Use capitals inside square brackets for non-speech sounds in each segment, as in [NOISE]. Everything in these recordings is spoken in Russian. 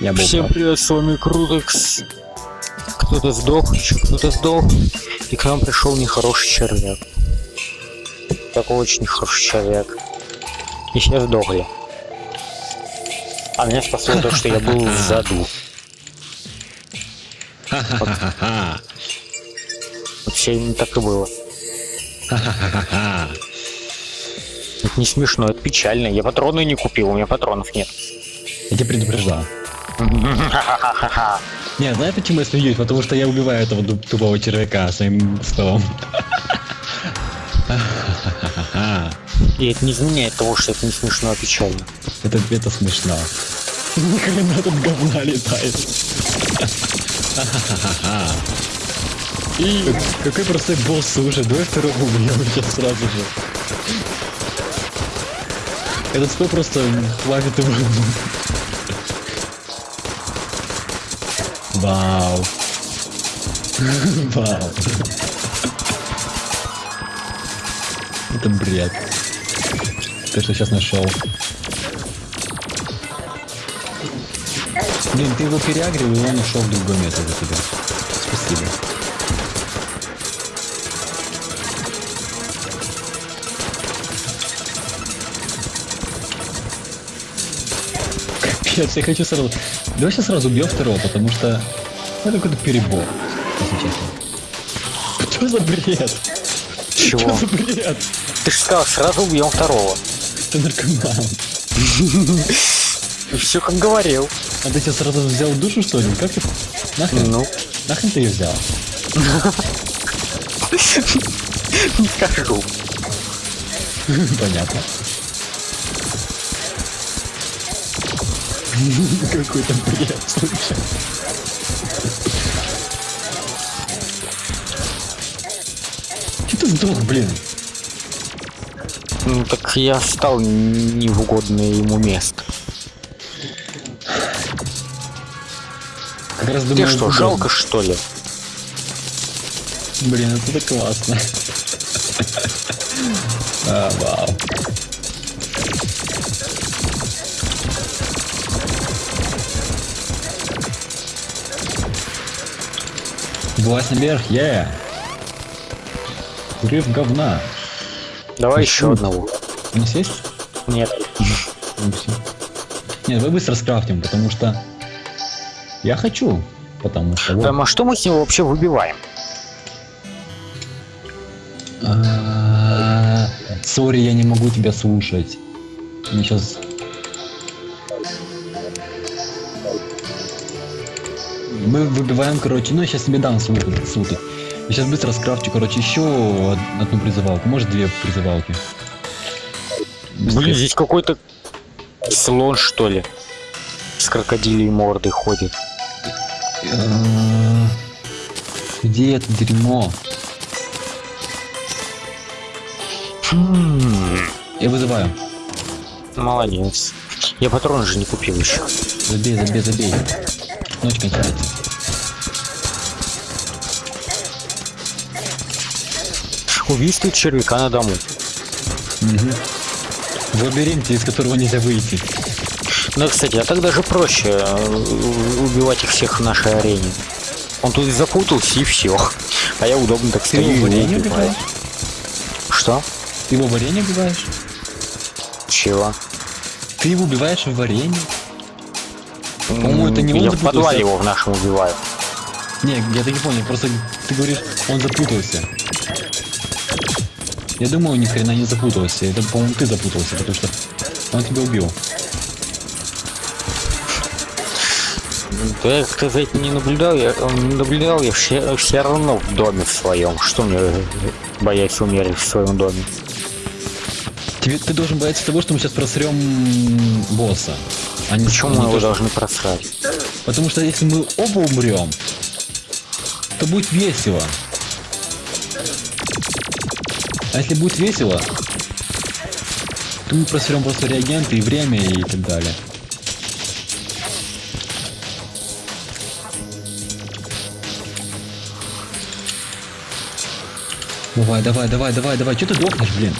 Я был Всем прав. привет, с вами Крутекс. Кто-то сдох, еще кто-то сдох. И к нам пришел нехороший червяк. Такой очень нехороший червяк. И все сдохли. А меня спасло то, что я был в заду. Ха-ха-ха-ха. Вот все именно так и было. Это не смешно, это печально. Я патроны не купил, у меня патронов нет. Я тебя предупреждал. Не, знаешь почему я смеюсь? Потому что я убиваю этого тупого червяка своим столом. И это не изменяет того, что это не смешно, а печально. Это, это смешно. Нихрена тут говна летает. И какой простой босс, слушай, давай второго убьем сейчас сразу же. Этот сто просто хватит его. Вау. Вау. Это бред. Ты что сейчас нашел? Блин, ты его переагрил, и он ушел в другое место за тебя. Спасибо. Капец, я хочу сразу... Давай сейчас сразу убьем второго, потому что... Это какой-то перебор, если честно. Что за бред? Чего? Что за бред? Ты же сказал, сразу убьем второго. Ты наркоман. [LAUGHS] Все как говорил. А ты сейчас сразу взял душу, что ли? Как ты... Нахрен? Ну, Нахрен ты ее взял? [LAUGHS] не скажу. [LAUGHS] Понятно. Какой-то бред, слушай. Че ты сдох, блин? Ну так я стал не в угодное ему место. Как раз Тебе думаю, что, это жалко что ли? Блин, это классно. [LAUGHS] А, вау. Власть наверх, е! Взрыв говна. Давай еще одного. У нас есть? Нет. Ну. Нет, давай быстро скрафтим, потому что я хочу, потому что вот. Там, а что мы с него вообще выбиваем? А, Сори, я не могу тебя слушать. Мне сейчас. Мы выбиваем, короче, ну я сейчас тебе дам ссылку. ссылку. Я сейчас быстро скрафчу, короче, еще од- одну призывалку, может две призывалки. Блин, здесь какой-то слон, что ли? С крокодилей мордой ходит. А, Где это дерьмо? Хм, Я вызываю. Молодец. Я патроны же не купил еще. Забей, забей, забей. Ночь кончается. Убийство червяка на дому. Мгм. В лабиринте, из которого нельзя выйти. Ну, кстати, а так даже проще э, убивать их всех в нашей арене. Он тут запутался и все. А я удобно так стою его варенье убиваю. Что? Ты его в варенье убиваешь? Чего? Ты его убиваешь в варенье? По-моему, это не он Я в подвале его в нашем убиваю. Не, я так не понял, просто ты говоришь, он запутался. Я думаю, ни хрена не запутался. Это, по-моему, ты запутался, потому что он тебя убил. Да я как-то за этим не наблюдал, я э, не наблюдал, я все, все равно в доме в своем. Что мне э, бояться умереть в своем доме? Тебе, ты должен бояться того, что мы сейчас просрем босса. А не, Почему мы его должны просрать? Потому что если мы оба умрем, то будет весело. А если будет весело, то мы просрем просто реагенты и время и так далее. Давай, давай, давай, давай, давай. Че ты дохнешь, блин?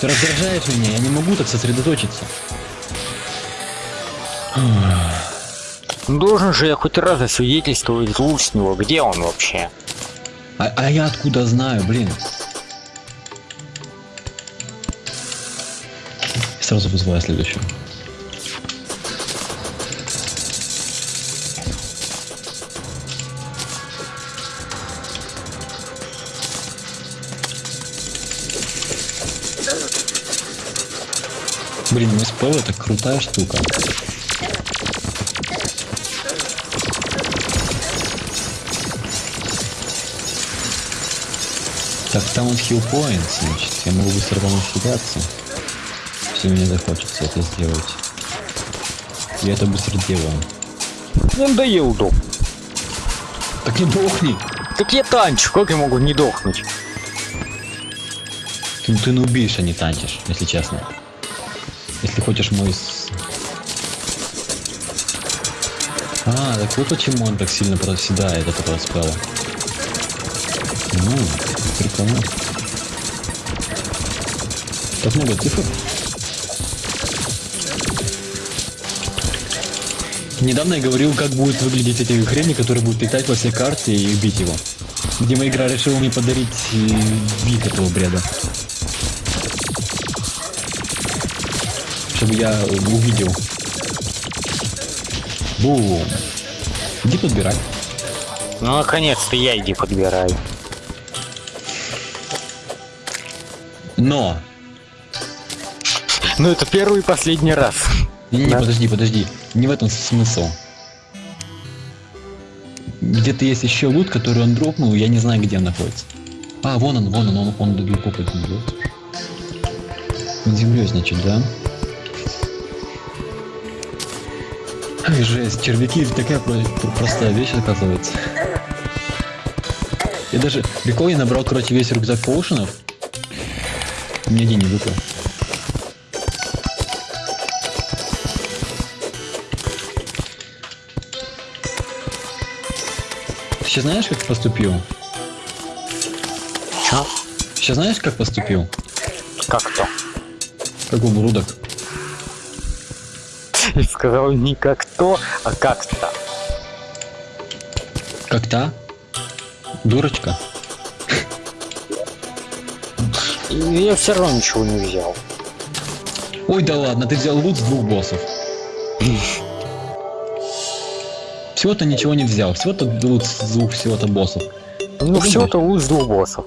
Ты раздражаешь меня, я не могу так сосредоточиться. Должен же я хоть раз засвидетельствовать луч с него. Где он вообще? А, а я откуда знаю, блин? Сразу вызываю следующего. Блин, МСП это крутая штука. Так, там вот хил points, значит, я могу быстро помочь кидаться. Если мне захочется это сделать. Я это быстро делаю. Мне надоел дом. Так не дохни! Так я танчу, как я могу не дохнуть? Ты, ты нубишь, а не танчишь, если честно. Если хочешь мой... А, так вот почему он так сильно проседает, это проспело. Ну, прикольно. Так много цифр. Недавно я говорил, как будет выглядеть эти хрени, которые будут летать во всей карте и убить его. Видимо, игра решила мне подарить э, вид этого бреда. Чтобы я увидел. Бум. Иди подбирай. Ну, наконец-то я иди подбираю. Но! Ну, это первый и последний раз. Не-не, Да. подожди, подожди. Не в этом смысл. Где-то есть еще лут, который он дропнул, я не знаю, где он находится. А, вон он, вон он, он, он далеко не идет. Под землей, значит, да? Ай, жесть, червяки такая про- про- простая вещь, оказывается. Я даже прикол, я набрал, короче, весь рюкзак поушенов. Мне день не выпал. Сейчас знаешь, как поступил? Чё? Сейчас знаешь, как поступил? Как то? Как ублюдок. Ты сказал не как то, а как-то. Как та? Дурочка. И я все равно ничего не взял. Ой, да ладно, ты взял лут с двух боссов. Всего-то ничего не взял, всего-то лут с двух всего-то боссов. Ну, всего-то луч с двух боссов.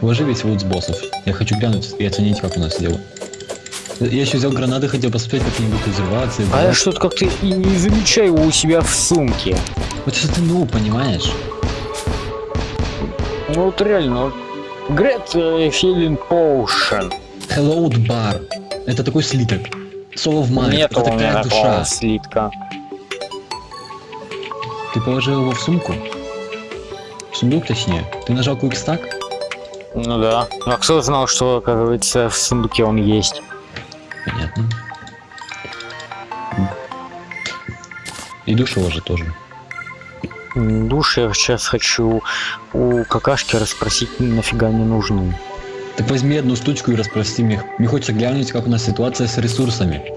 Вложи весь лут с боссов. Я хочу глянуть и оценить, как у нас дело. Я еще взял гранаты, хотел посмотреть, как они будут взрываться. А я что-то как-то и не замечаю его у себя в сумке. Вот что ты ну, понимаешь? Ну вот реально, Great Feeling Potion. Hello Bar. Это такой слиток. Слово в мае. Нет это такая душа. слитка. Ты положил его в сумку? В сундук, точнее. Ты нажал квикстак? Ну да. А кто знал, что, оказывается, в сундуке он есть? Понятно. И душево же тоже. Душ я сейчас хочу у какашки расспросить, нафига не нужны. Так возьми одну штучку и расспроси мне. Мне хочется глянуть, как у нас ситуация с ресурсами.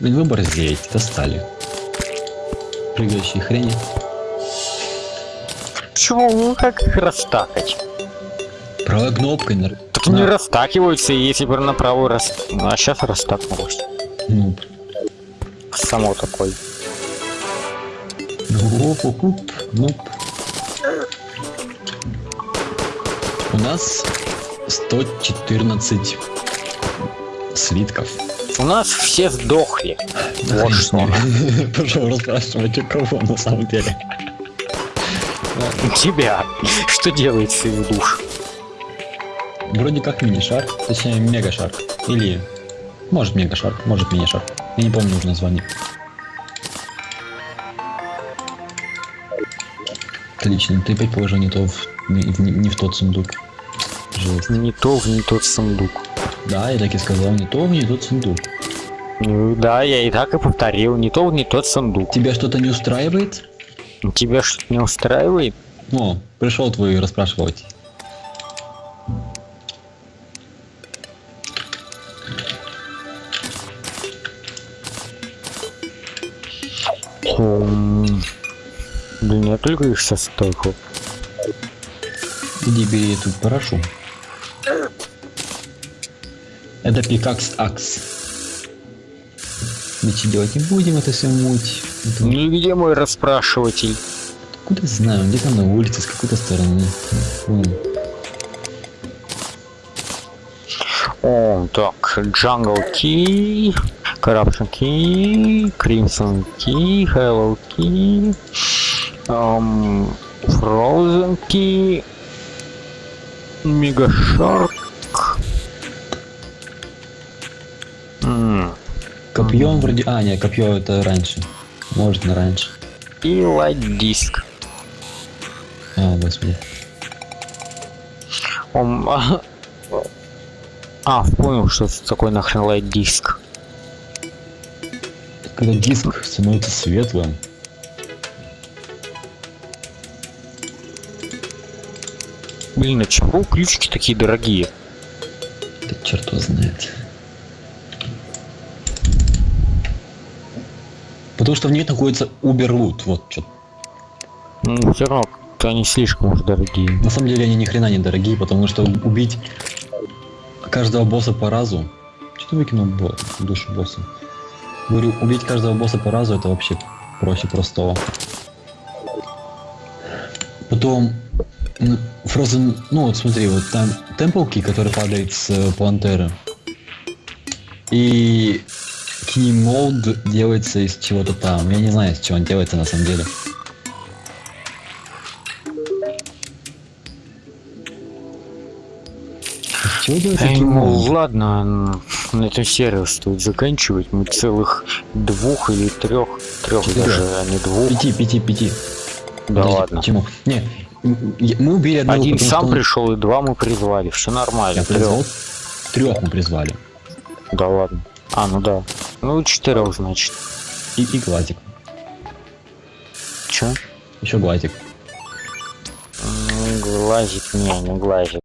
Ай, Блин, вы борзеете, достали. Прыгающие хрени. Почему? Ну как их растакать? Правой кнопкой на... Так на- не растакиваются, если бы на правую раз... А сейчас растакнулось. Ну, Само такой. Оп, оп, оп, нуп. У нас 114 слитков. У нас все сдохли. Вот что. [LAUGHS] Пошел расспрашивать, у кого на самом деле. Тебя. Что делается из душ? Вроде как мини-шар, точнее мега-шар. Или, может мега-шар, может мини-шар. Я не помню уже название. Отлично, ты опять положил не то в, не, не в тот сундук. Жесть. Не то в не тот сундук. Да, я так и сказал, не то, мне тот сундук. Ну да, я и так и повторил, не то, не тот сундук. Тебя что-то не устраивает? Тебя что-то не устраивает? О, пришел твой расспрашивать. Хм. Да не только их сейчас столько. Иди бери эту парашу. Это пикакс акс. Ничего делать не будем, это все муть. Это Ну и где мой расспрашиватель? Откуда знаю, где там на улице, с какой-то стороны. О, так, Jungle Key, Corruption Key, Crimson Key, Hello Key, эм, Frozen Key, Mega Копьем вроде... А, нет, копье это раньше. Может, на раньше. И Light Disk. А, господи. Он... А, а, понял, что это такое нахрен Disk. Когда диск становится светлым, Блин, а чего ключики такие дорогие? это черт его знает. Потому что в ней находится Уберлут, вот что. Ну, все равно, они слишком уж дорогие. На самом деле они ни хрена не дорогие, потому что убить каждого босса по разу... Что ты выкинул бо- душу босса? Говорю, убить каждого босса по разу это вообще проще простого. Потом Frozen, ну вот смотри, вот там темплки, который падает с э, пантеры. И Key Mold делается из чего-то там. Я не знаю, из чего он делается на самом деле. Из чего делается Эй, Key ну, Mold? ладно, на эту серию стоит заканчивать. Мы целых двух или трех, трех даже, а не двух. Пяти, пяти, пяти. Да Подожди, ладно. Почему? Не, мы убили одного, Один сам он- пришел, и два мы призвали. Все нормально. Я Трех. призвал. Трех мы призвали. Да ладно. А, ну да. Ну, четырех, значит. И, и глазик. Че? Еще глазик. Глазик, не, не глазик.